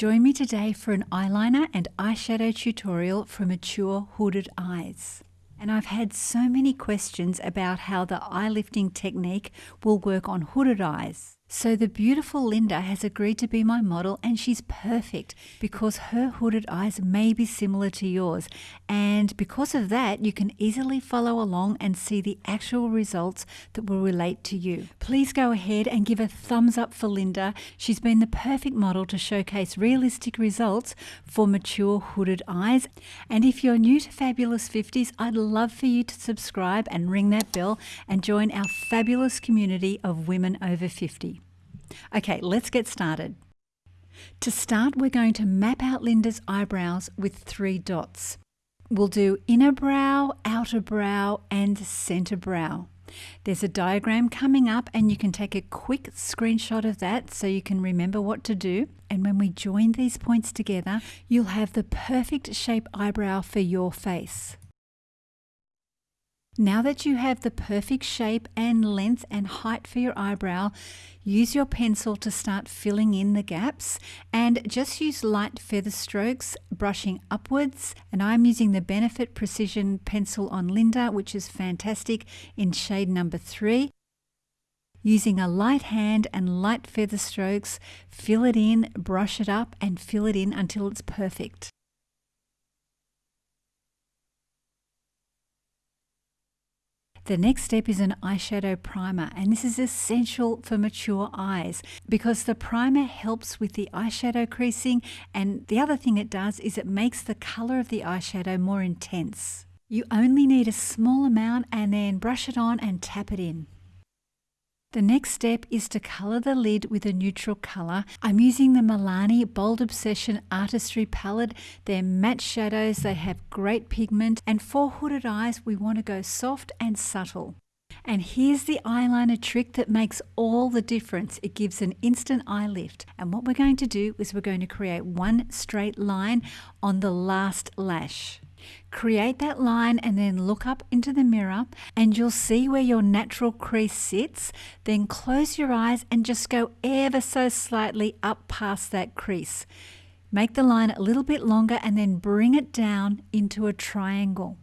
Join me today for an eyeliner and eyeshadow tutorial for mature hooded eyes. And I've had so many questions about how the eye lifting technique will work on hooded eyes. So the beautiful Linda has agreed to be my model and she's perfect because her hooded eyes may be similar to yours. And because of that, you can easily follow along and see the actual results that will relate to you. Please go ahead and give a thumbs up for Linda. She's been the perfect model to showcase realistic results for mature hooded eyes. And if you're new to Fabulous 50s, I'd love for you to subscribe and ring that bell and join our fabulous community of women over 50. Okay, let's get started. To start, we're going to map out Linda's eyebrows with three dots. We'll do inner brow, outer brow, and center brow. There's a diagram coming up and you can take a quick screenshot of that so you can remember what to do. And when we join these points together, you'll have the perfect shape eyebrow for your face. Now that you have the perfect shape and length and height for your eyebrow, use your pencil to start filling in the gaps and just use light feather strokes, brushing upwards. And I'm using the Benefit Precision Pencil on Linda, which is fantastic in shade number three. Using a light hand and light feather strokes, fill it in, brush it up, and fill it in until it's perfect. The next step is an eyeshadow primer and this is essential for mature eyes because the primer helps with the eyeshadow creasing and the other thing it does is it makes the colour of the eyeshadow more intense. You only need a small amount and then brush it on and tap it in. The next step is to colour the lid with a neutral colour. I'm using the Milani Bold Obsession Artistry palette. They're matte shadows, they have great pigment, and for hooded eyes we want to go soft and subtle. And here's the eyeliner trick that makes all the difference. It gives an instant eye lift. And what we're going to do is we're going to create one straight line on the last lash. Create that line and then look up into the mirror and you'll see where your natural crease sits. Then close your eyes and just go ever so slightly up past that crease. Make the line a little bit longer and then bring it down into a triangle.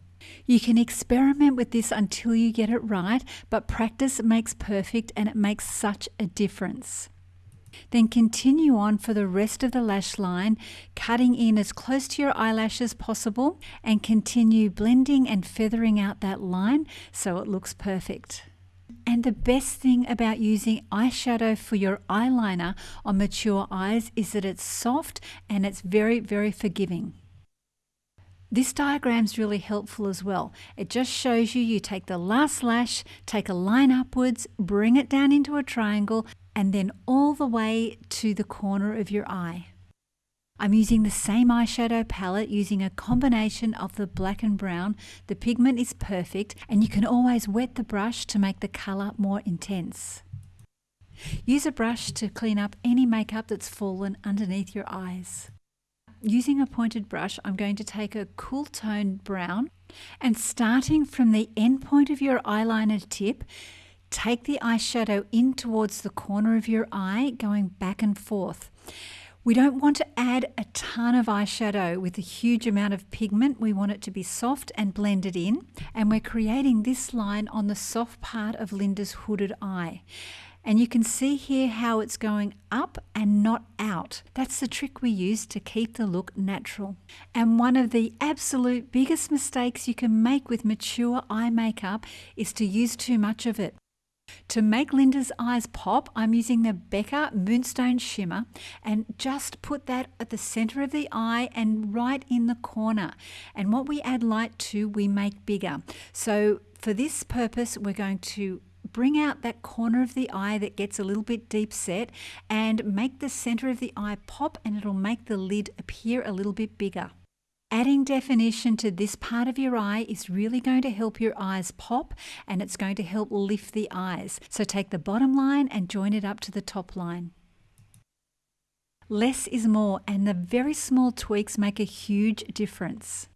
You can experiment with this until you get it right, but practice makes perfect and it makes such a difference. Then continue on for the rest of the lash line, cutting in as close to your eyelash as possible and continue blending and feathering out that line so it looks perfect. And the best thing about using eyeshadow for your eyeliner on mature eyes is that it's soft and it's very, very forgiving. This diagram is really helpful as well. It just shows you you take the last lash, take a line upwards, bring it down into a triangle, and then all the way to the corner of your eye. I'm using the same eyeshadow palette using a combination of the black and brown. The pigment is perfect and you can always wet the brush to make the colour more intense. Use a brush to clean up any makeup that's fallen underneath your eyes. Using a pointed brush, I'm going to take a cool toned brown and starting from the end point of your eyeliner tip, Take the eyeshadow in towards the corner of your eye, going back and forth. We don't want to add a ton of eyeshadow with a huge amount of pigment. We want it to be soft and blended in. And we're creating this line on the soft part of Linda's hooded eye. And you can see here how it's going up and not out. That's the trick we use to keep the look natural. And one of the absolute biggest mistakes you can make with mature eye makeup is to use too much of it. To make Linda's eyes pop, I'm using the Becca Moonstone Shimmer and just put that at the center of the eye and right in the corner. And what we add light to, we make bigger. So for this purpose, we're going to bring out that corner of the eye that gets a little bit deep set and make the center of the eye pop and it'll make the lid appear a little bit bigger. Adding definition to this part of your eye is really going to help your eyes pop and it's going to help lift the eyes. So take the bottom line and join it up to the top line. Less is more and the very small tweaks make a huge difference.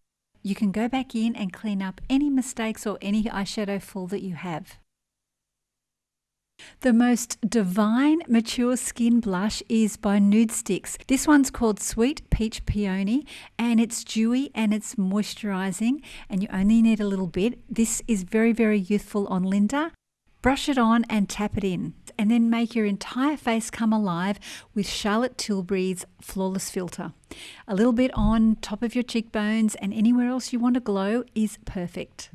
You can go back in and clean up any mistakes or any eyeshadow fall that you have. The most divine mature skin blush is by Nudestix. This one's called Sweet Peach Peony and it's dewy and it's moisturizing and you only need a little bit. This is very, very youthful on Linda. Brush it on and tap it in and then make your entire face come alive with Charlotte Tilbury's Flawless Filter. A little bit on top of your cheekbones and anywhere else you want to glow is perfect.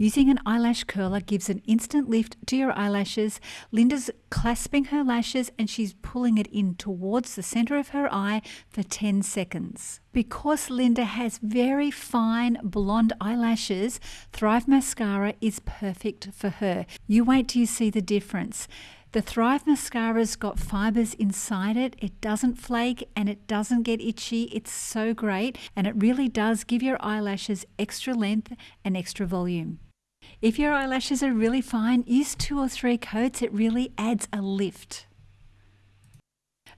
Using an eyelash curler gives an instant lift to your eyelashes. Linda's clasping her lashes and she's pulling it in towards the center of her eye for 10 seconds. Because Linda has very fine blonde eyelashes, Thrive Mascara is perfect for her. You wait till you see the difference. The Thrive Mascara's got fibers inside it. It doesn't flake and it doesn't get itchy. It's so great and it really does give your eyelashes extra length and extra volume. If your eyelashes are really fine, use two or three coats. It really adds a lift.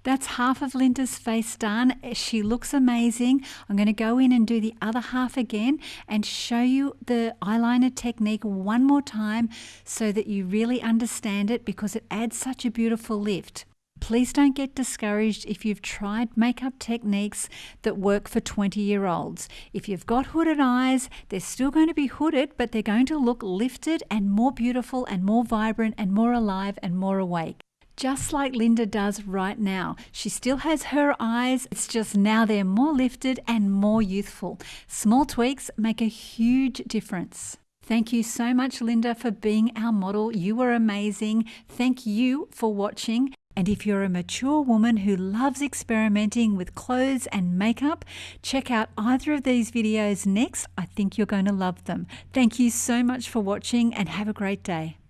That's half of Linda's face done. She looks amazing. I'm going to go in and do the other half again and show you the eyeliner technique one more time so that you really understand it because it adds such a beautiful lift. Please don't get discouraged if you've tried makeup techniques that work for 20 year olds. If you've got hooded eyes, they're still going to be hooded, but they're going to look lifted and more beautiful and more vibrant and more alive and more awake. Just like Linda does right now. She still has her eyes, it's just now they're more lifted and more youthful. Small tweaks make a huge difference. Thank you so much, Linda, for being our model. You were amazing. Thank you for watching. And if you're a mature woman who loves experimenting with clothes and makeup, check out either of these videos next. I think you're going to love them. Thank you so much for watching and have a great day.